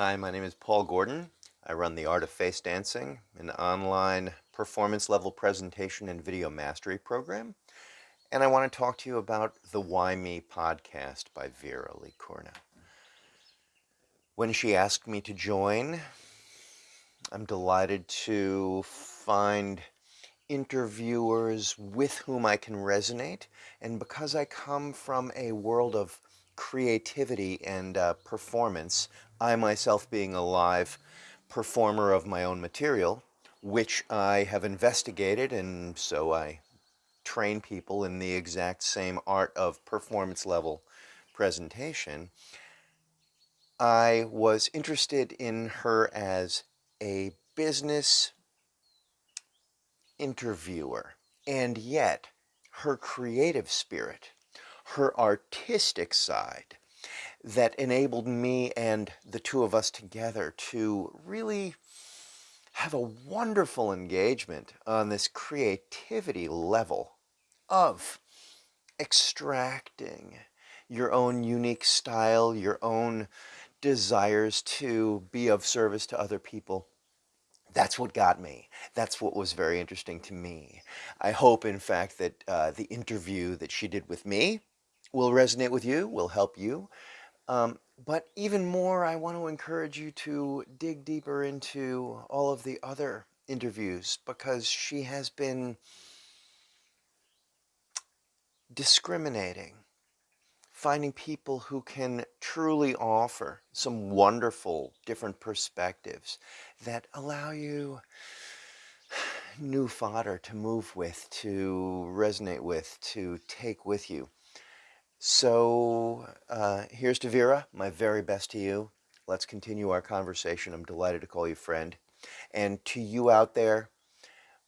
Hi, my name is Paul Gordon. I run the Art of Face Dancing, an online performance level presentation and video mastery program. And I want to talk to you about the Why Me podcast by Vera Likurna. When she asked me to join, I'm delighted to find interviewers with whom I can resonate. And because I come from a world of creativity and uh, performance, I myself being a live performer of my own material, which I have investigated, and so I train people in the exact same art of performance level presentation. I was interested in her as a business interviewer, and yet her creative spirit her artistic side that enabled me and the two of us together to really have a wonderful engagement on this creativity level of extracting your own unique style, your own desires to be of service to other people. That's what got me. That's what was very interesting to me. I hope, in fact, that uh, the interview that she did with me will resonate with you, will help you. Um, but even more, I want to encourage you to dig deeper into all of the other interviews because she has been discriminating, finding people who can truly offer some wonderful different perspectives that allow you new fodder to move with, to resonate with, to take with you. So uh, here's to Vera, my very best to you. Let's continue our conversation. I'm delighted to call you friend. And to you out there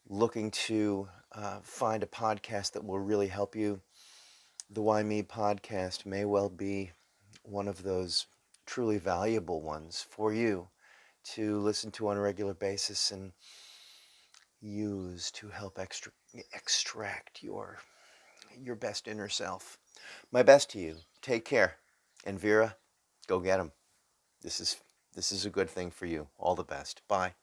looking to uh, find a podcast that will really help you, the Why Me podcast may well be one of those truly valuable ones for you to listen to on a regular basis and use to help extra extract your your best inner self. My best to you. Take care. And Vera, go get them. This is, this is a good thing for you. All the best. Bye.